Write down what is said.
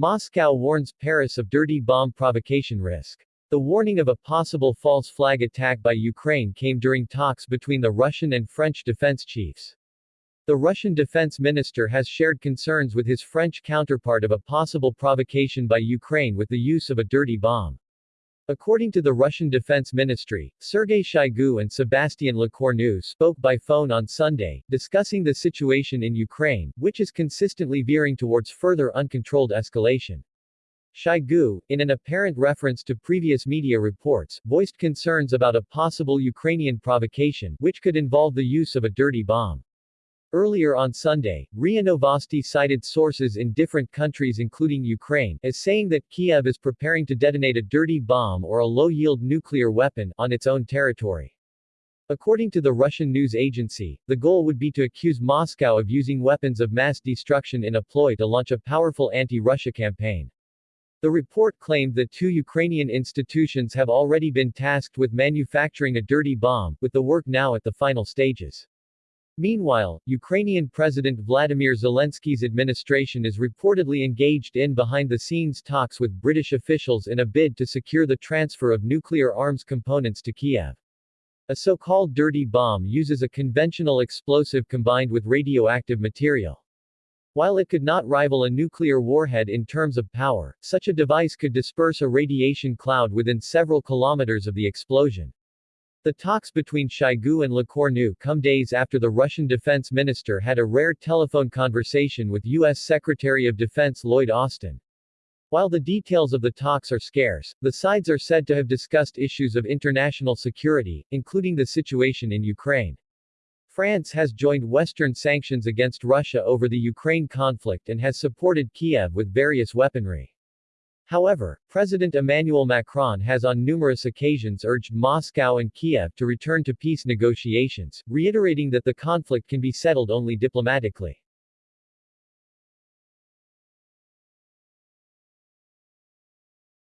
Moscow warns Paris of dirty bomb provocation risk. The warning of a possible false flag attack by Ukraine came during talks between the Russian and French defense chiefs. The Russian defense minister has shared concerns with his French counterpart of a possible provocation by Ukraine with the use of a dirty bomb. According to the Russian Defense Ministry, Sergei Shoigu and Sebastian Lecornu spoke by phone on Sunday, discussing the situation in Ukraine, which is consistently veering towards further uncontrolled escalation. Shoigu, in an apparent reference to previous media reports, voiced concerns about a possible Ukrainian provocation, which could involve the use of a dirty bomb. Earlier on Sunday, RIA Novosti cited sources in different countries including Ukraine as saying that Kiev is preparing to detonate a dirty bomb or a low-yield nuclear weapon on its own territory. According to the Russian news agency, the goal would be to accuse Moscow of using weapons of mass destruction in a ploy to launch a powerful anti-Russia campaign. The report claimed that two Ukrainian institutions have already been tasked with manufacturing a dirty bomb, with the work now at the final stages. Meanwhile, Ukrainian President Vladimir Zelensky's administration is reportedly engaged in behind-the-scenes talks with British officials in a bid to secure the transfer of nuclear arms components to Kiev. A so-called dirty bomb uses a conventional explosive combined with radioactive material. While it could not rival a nuclear warhead in terms of power, such a device could disperse a radiation cloud within several kilometers of the explosion. The talks between Shoigu and Lecornu come days after the Russian defense minister had a rare telephone conversation with U.S. Secretary of Defense Lloyd Austin. While the details of the talks are scarce, the sides are said to have discussed issues of international security, including the situation in Ukraine. France has joined Western sanctions against Russia over the Ukraine conflict and has supported Kiev with various weaponry. However, President Emmanuel Macron has on numerous occasions urged Moscow and Kiev to return to peace negotiations, reiterating that the conflict can be settled only diplomatically.